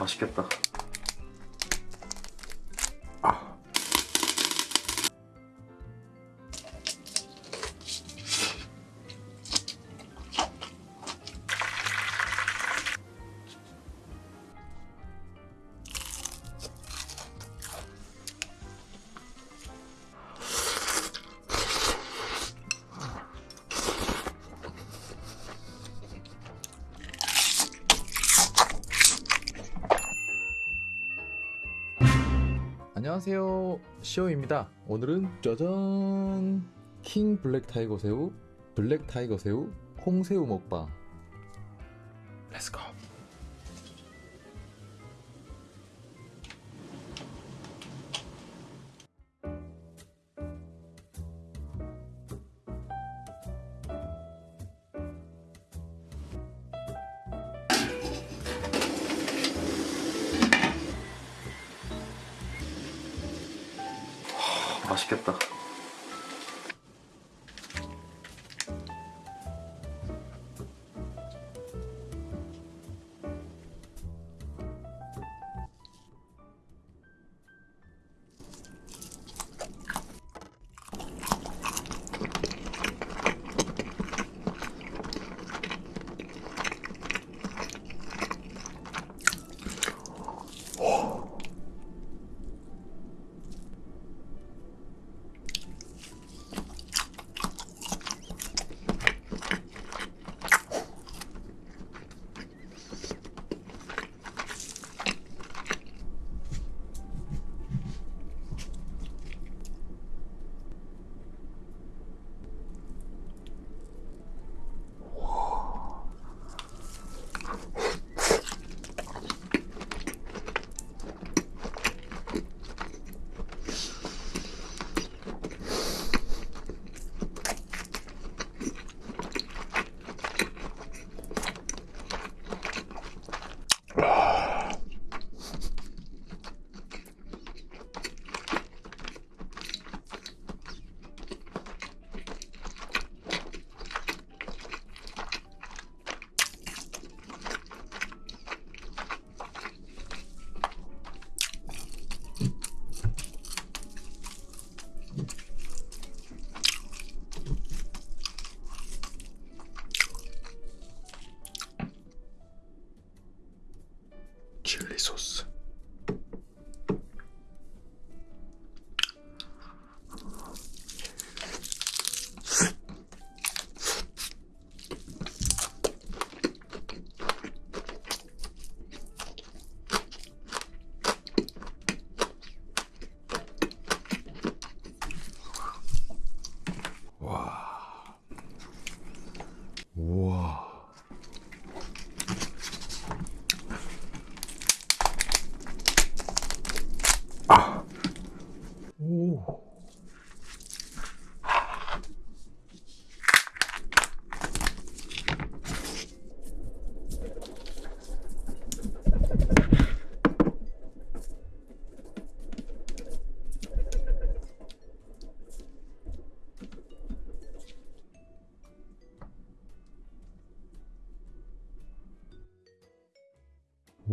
맛있겠다. 안녕하세요. 시오입니다. 오늘은 짜잔. 킹 블랙 타이거 새우 블랙 타이거 새우 콩새우 먹방 맛있겠다.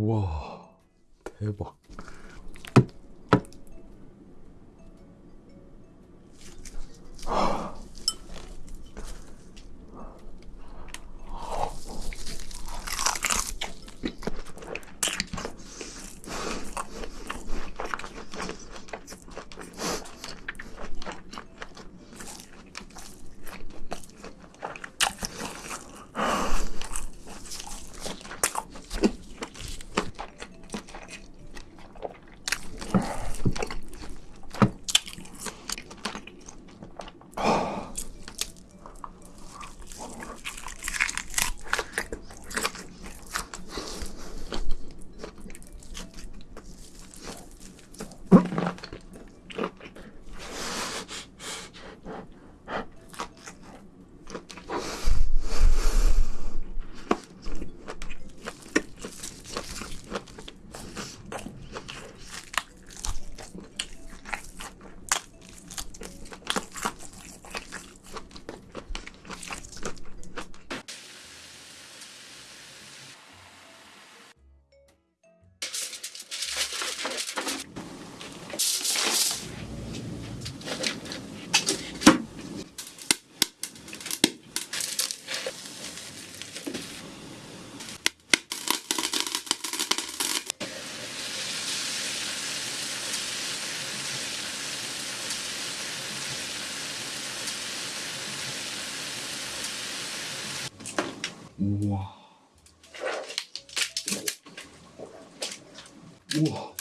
와 대박. 우와. 우와.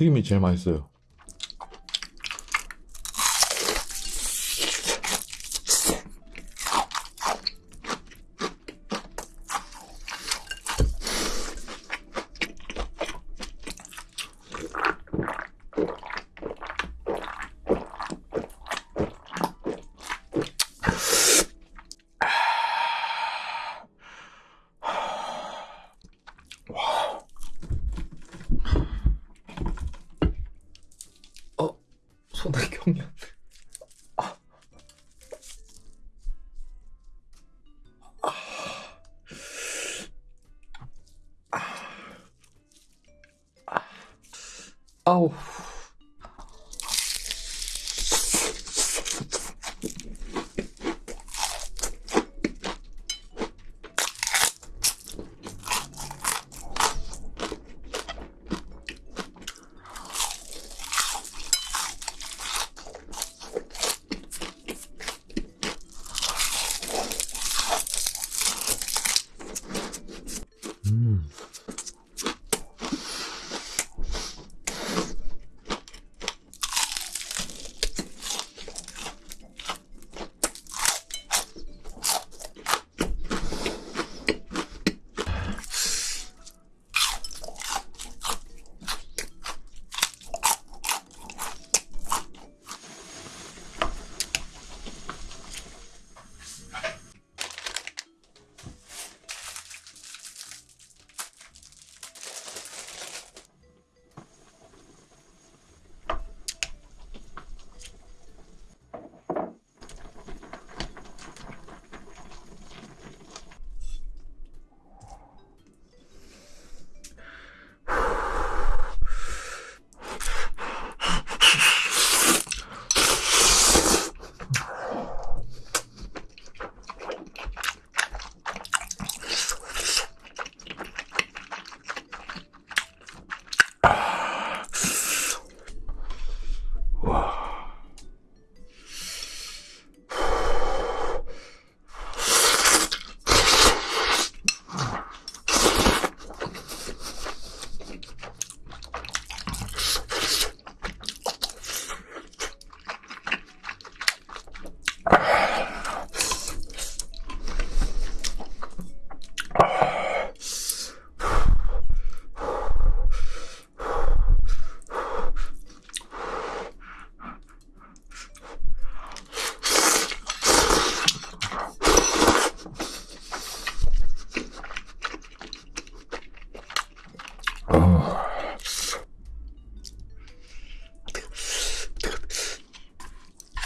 튀김이 제일 맛있어요.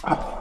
Oh.